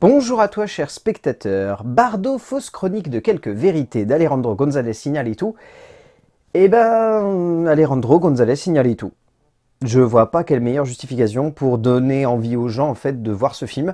Bonjour à toi cher spectateur, Bardo, fausse chronique de quelques vérités d'Alejandro González Iñárritu. Eh ben, Alejandro González Iñárritu. Je vois pas quelle meilleure justification pour donner envie aux gens en fait de voir ce film.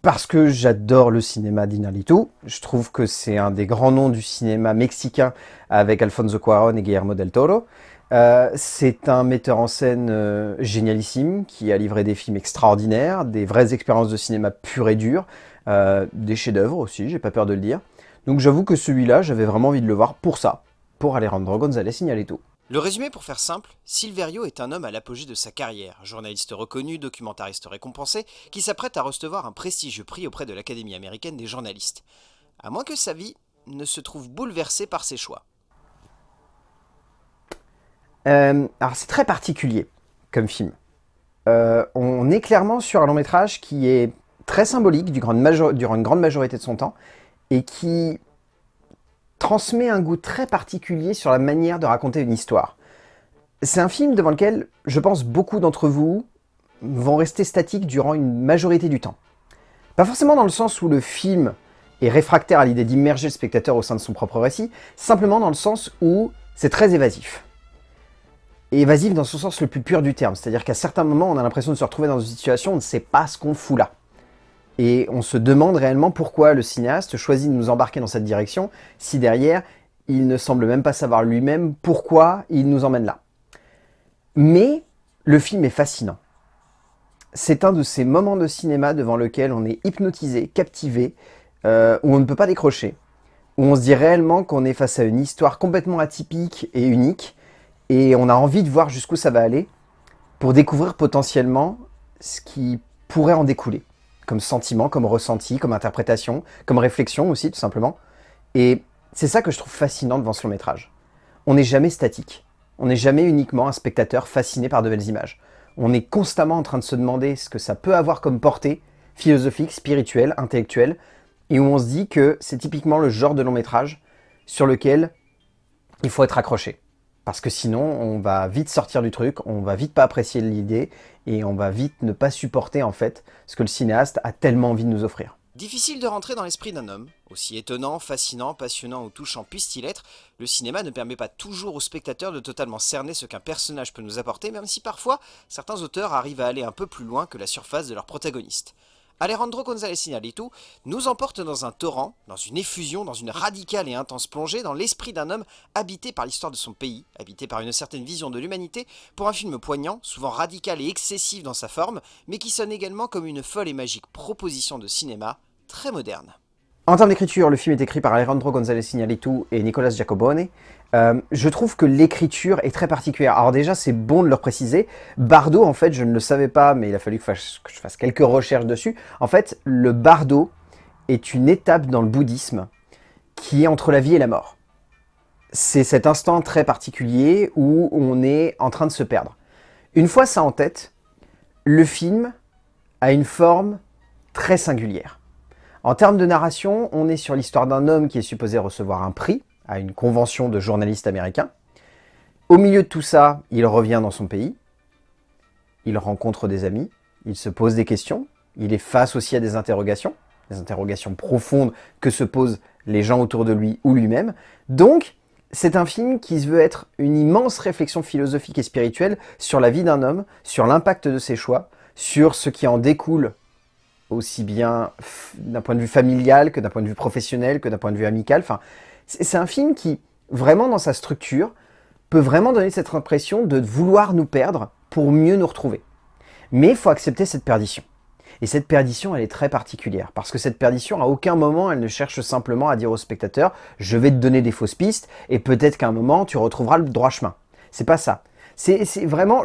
Parce que j'adore le cinéma d'Iñárritu, je trouve que c'est un des grands noms du cinéma mexicain avec Alfonso Cuarón et Guillermo del Toro. Euh, c'est un metteur en scène euh, génialissime qui a livré des films extraordinaires, des vraies expériences de cinéma pures et dures, euh, des chefs-d'œuvre aussi, j'ai pas peur de le dire. Donc j'avoue que celui-là, j'avais vraiment envie de le voir pour ça, pour Alejandro González Iñárritu. Le résumé pour faire simple, Silverio est un homme à l'apogée de sa carrière, journaliste reconnu, documentariste récompensé, qui s'apprête à recevoir un prestigieux prix auprès de l'Académie américaine des journalistes. À moins que sa vie ne se trouve bouleversée par ses choix. Euh, alors c'est très particulier comme film. Euh, on est clairement sur un long métrage qui est très symbolique durant une grande majorité de son temps et qui transmet un goût très particulier sur la manière de raconter une histoire. C'est un film devant lequel je pense beaucoup d'entre vous vont rester statiques durant une majorité du temps. Pas forcément dans le sens où le film est réfractaire à l'idée d'immerger le spectateur au sein de son propre récit, simplement dans le sens où c'est très évasif et évasif dans son sens le plus pur du terme. C'est-à-dire qu'à certains moments, on a l'impression de se retrouver dans une situation où on ne sait pas ce qu'on fout là. Et on se demande réellement pourquoi le cinéaste choisit de nous embarquer dans cette direction, si derrière, il ne semble même pas savoir lui-même pourquoi il nous emmène là. Mais le film est fascinant. C'est un de ces moments de cinéma devant lequel on est hypnotisé, captivé, euh, où on ne peut pas décrocher, où on se dit réellement qu'on est face à une histoire complètement atypique et unique, et on a envie de voir jusqu'où ça va aller pour découvrir potentiellement ce qui pourrait en découler, comme sentiment, comme ressenti, comme interprétation, comme réflexion aussi tout simplement. Et c'est ça que je trouve fascinant devant ce long métrage. On n'est jamais statique, on n'est jamais uniquement un spectateur fasciné par de belles images. On est constamment en train de se demander ce que ça peut avoir comme portée philosophique, spirituelle, intellectuelle, et où on se dit que c'est typiquement le genre de long métrage sur lequel il faut être accroché. Parce que sinon, on va vite sortir du truc, on va vite pas apprécier l'idée, et on va vite ne pas supporter en fait ce que le cinéaste a tellement envie de nous offrir. Difficile de rentrer dans l'esprit d'un homme. Aussi étonnant, fascinant, passionnant ou touchant puisse-t-il être, le cinéma ne permet pas toujours au spectateur de totalement cerner ce qu'un personnage peut nous apporter, même si parfois, certains auteurs arrivent à aller un peu plus loin que la surface de leur protagoniste. Alejandro González Iñárritu nous emporte dans un torrent, dans une effusion, dans une radicale et intense plongée dans l'esprit d'un homme habité par l'histoire de son pays, habité par une certaine vision de l'humanité, pour un film poignant, souvent radical et excessif dans sa forme, mais qui sonne également comme une folle et magique proposition de cinéma très moderne. En termes d'écriture, le film est écrit par Alejandro González Iñárritu et Nicolas Giacobone. Euh, je trouve que l'écriture est très particulière. Alors déjà, c'est bon de le préciser. Bardo, en fait, je ne le savais pas, mais il a fallu que, je fasse quelques recherches dessus. En fait, le bardo est une étape dans le bouddhisme qui est entre la vie et la mort. C'est cet instant très particulier où on est en train de se perdre. Une fois ça en tête, le film a une forme très singulière. En termes de narration, on est sur l'histoire d'un homme qui est supposé recevoir un prix à une convention de journalistes américains. Au milieu de tout ça, il revient dans son pays, il rencontre des amis, il se pose des questions, il est face aussi à des interrogations, des interrogations profondes que se posent les gens autour de lui ou lui-même. Donc, c'est un film qui veut être une immense réflexion philosophique et spirituelle sur la vie d'un homme, sur l'impact de ses choix, sur ce qui en découle aussi bien d'un point de vue familial que d'un point de vue professionnel, que d'un point de vue amical. Enfin, c'est un film qui, vraiment dans sa structure, peut vraiment donner cette impression de vouloir nous perdre pour mieux nous retrouver. Mais il faut accepter cette perdition. Et cette perdition, elle est très particulière, parce que cette perdition, à aucun moment, elle ne cherche simplement à dire au spectateur « je vais te donner des fausses pistes, et peut-être qu'à un moment, tu retrouveras le droit chemin ». C'est pas ça. C'est vraiment,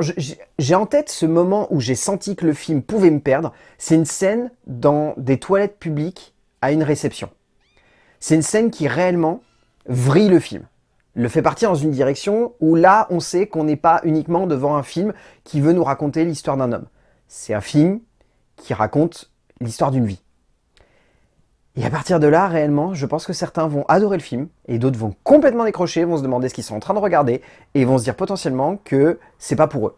j'ai en tête ce moment où j'ai senti que le film pouvait me perdre. C'est une scène dans des toilettes publiques à une réception. C'est une scène qui réellement vrille le film. Le fait partir dans une direction où là, on sait qu'on n'est pas uniquement devant un film qui veut nous raconter l'histoire d'un homme. C'est un film qui raconte l'histoire d'une vie. Et à partir de là, réellement, je pense que certains vont adorer le film, et d'autres vont complètement décrocher, vont se demander ce qu'ils sont en train de regarder, et vont se dire potentiellement que c'est pas pour eux.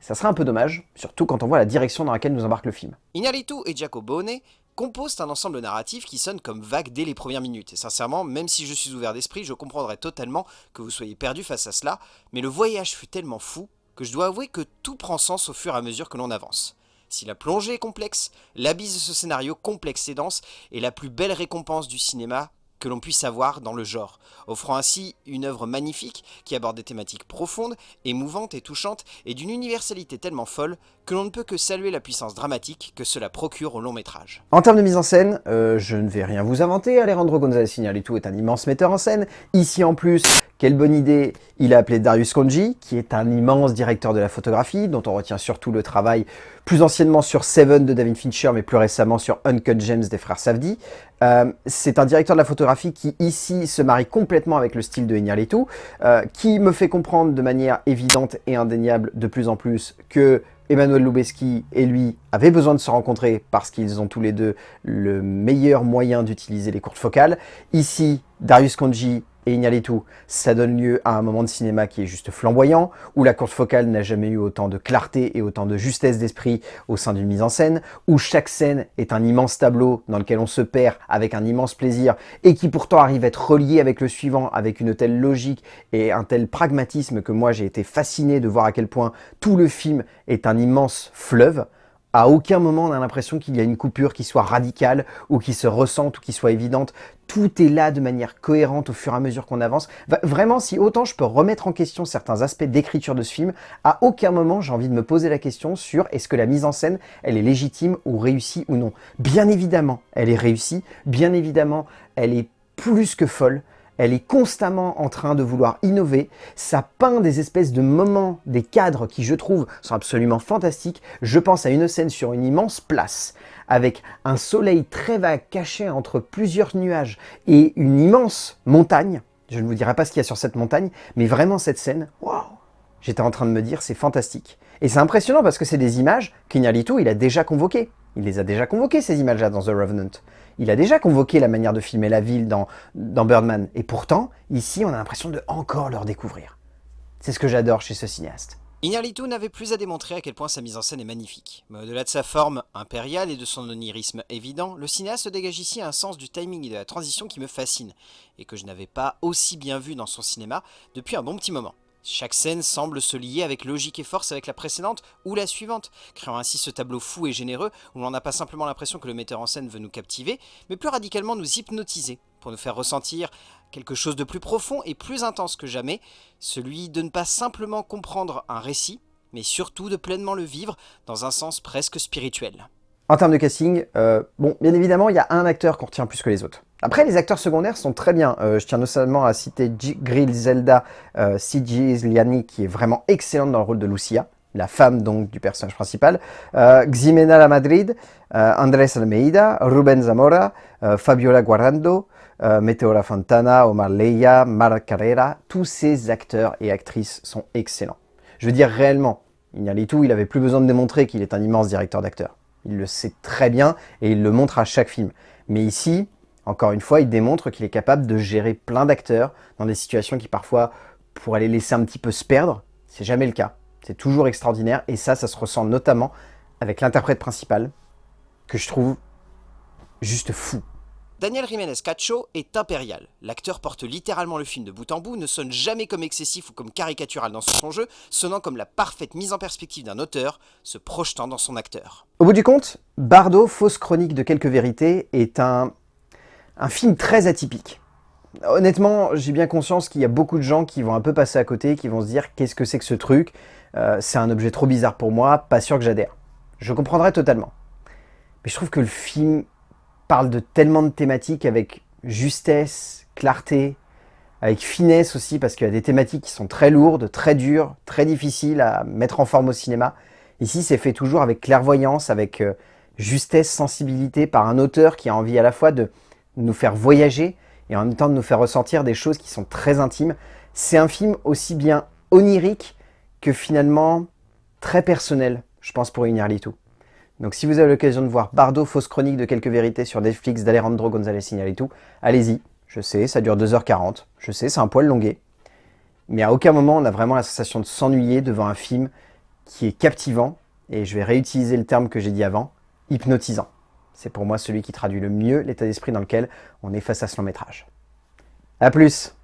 Ça serait un peu dommage, surtout quand on voit la direction dans laquelle nous embarque le film. Ignalitu et Giacobone composent un ensemble narratif qui sonne comme vague dès les premières minutes. Et sincèrement, même si je suis ouvert d'esprit, je comprendrais totalement que vous soyez perdu face à cela, mais le voyage fut tellement fou que je dois avouer que tout prend sens au fur et à mesure que l'on avance. Si la plongée est complexe, l'abysse de ce scénario complexe et dense est la plus belle récompense du cinéma que l'on puisse avoir dans le genre, offrant ainsi une œuvre magnifique qui aborde des thématiques profondes, émouvantes et touchantes, et d'une universalité tellement folle que l'on ne peut que saluer la puissance dramatique que cela procure au long métrage. En termes de mise en scène, euh, je ne vais rien vous inventer, Alejandro González Iñárritu est un immense metteur en scène. Ici en plus, quelle bonne idée Il a appelé Darius Konji, qui est un immense directeur de la photographie, dont on retient surtout le travail plus anciennement sur Seven de David Fincher, mais plus récemment sur Uncut Gems des frères Safdie. Euh, c'est un directeur de la photographie qui, ici, se marie complètement avec le style de Iñárritu, euh, qui me fait comprendre de manière évidente et indéniable de plus en plus que Emmanuel Lubezki et lui avaient besoin de se rencontrer parce qu'ils ont tous les deux le meilleur moyen d'utiliser les courtes focales. Ici, Darius Konji et Ignalitu, ça donne lieu à un moment de cinéma qui est juste flamboyant, où la courte focale n'a jamais eu autant de clarté et autant de justesse d'esprit au sein d'une mise en scène, où chaque scène est un immense tableau dans lequel on se perd avec un immense plaisir, et qui pourtant arrive à être relié avec le suivant, avec une telle logique et un tel pragmatisme que moi j'ai été fasciné de voir à quel point tout le film est un immense fleuve, à aucun moment on a l'impression qu'il y a une coupure qui soit radicale ou qui se ressente ou qui soit évidente. Tout est là de manière cohérente au fur et à mesure qu'on avance. Vraiment, si autant je peux remettre en question certains aspects d'écriture de ce film, à aucun moment j'ai envie de me poser la question sur est-ce que la mise en scène, elle est légitime ou réussie ou non. Bien évidemment, elle est réussie. Bien évidemment, elle est plus que folle elle est constamment en train de vouloir innover, ça peint des espèces de moments, des cadres qui je trouve sont absolument fantastiques. Je pense à une scène sur une immense place, avec un soleil très vague caché entre plusieurs nuages et une immense montagne. Je ne vous dirai pas ce qu'il y a sur cette montagne, mais vraiment cette scène, waouh J'étais en train de me dire, c'est fantastique. Et c'est impressionnant parce que c'est des images qu'Ignalito, il a déjà convoquées. Il les a déjà convoquées, ces images-là, dans The Revenant. Il a déjà convoqué la manière de filmer la ville dans, Birdman. Et pourtant, ici, on a l'impression de encore leur découvrir. C'est ce que j'adore chez ce cinéaste. Ignarlitu n'avait plus à démontrer à quel point sa mise en scène est magnifique. Mais au-delà de sa forme impériale et de son onirisme évident, le cinéaste dégage ici un sens du timing et de la transition qui me fascine, et que je n'avais pas aussi bien vu dans son cinéma depuis un bon petit moment. Chaque scène semble se lier avec logique et force avec la précédente ou la suivante, créant ainsi ce tableau fou et généreux où l'on n'a pas simplement l'impression que le metteur en scène veut nous captiver, mais plus radicalement nous hypnotiser, pour nous faire ressentir quelque chose de plus profond et plus intense que jamais, celui de ne pas simplement comprendre un récit, mais surtout de pleinement le vivre dans un sens presque spirituel. En termes de casting, euh, bon, bien évidemment, il y a un acteur qu'on retient plus que les autres. Après, les acteurs secondaires sont très bien. Euh, je tiens notamment à citer Griselda euh, Liani, qui est vraiment excellente dans le rôle de Lucia, la femme donc du personnage principal. Euh, Ximena La Madrid, Andrés Almeida, Ruben Zamora, Fabiola Guarando, Meteora Fontana, Omar Leia, Mar Carrera. Tous ces acteurs et actrices sont excellents. Je veux dire réellement, tout, il avait plus besoin de démontrer qu'il est un immense directeur d'acteurs. Il le sait très bien et il le montre à chaque film. Mais ici, encore une fois, il démontre qu'il est capable de gérer plein d'acteurs dans des situations qui parfois pourraient les laisser un petit peu se perdre. C'est jamais le cas. C'est toujours extraordinaire et ça, ça se ressent notamment avec l'interprète principal que je trouve juste fou. Daniel Jiménez Cacho est impérial. L'acteur porte littéralement le film de bout en bout, ne sonne jamais comme excessif ou comme caricatural dans son jeu, sonnant comme la parfaite mise en perspective d'un auteur, se projetant dans son acteur. Au bout du compte, Bardot, fausse chronique de quelques vérités, est un un film très atypique. Honnêtement, j'ai bien conscience qu'il y a beaucoup de gens qui vont un peu passer à côté, qui vont se dire qu'est-ce que c'est que ce truc? Euh, C'est un objet trop bizarre pour moi, pas sûr que j'adhère. Je comprendrai totalement. Mais je trouve que le film parle de tellement de thématiques avec justesse, clarté, avec finesse aussi, parce qu'il y a des thématiques qui sont très lourdes, très dures, très difficiles à mettre en forme au cinéma. Ici, c'est fait toujours avec clairvoyance, avec euh, justesse, sensibilité, par un auteur qui a envie à la fois de nous faire voyager et en même temps de nous faire ressentir des choses qui sont très intimes. C'est un film aussi bien onirique que finalement très personnel, je pense, pour tout. Donc si vous avez l'occasion de voir Bardo, fausse chronique de quelques vérités sur Netflix d'Alejandro González Iñárritu, allez-y. Je sais, ça dure 2h40. Je sais, c'est un poil longué. Mais à aucun moment, on a vraiment la sensation de s'ennuyer devant un film qui est captivant, et je vais réutiliser le terme que j'ai dit avant, hypnotisant. C'est pour moi celui qui traduit le mieux l'état d'esprit dans lequel on est face à ce long métrage. A plus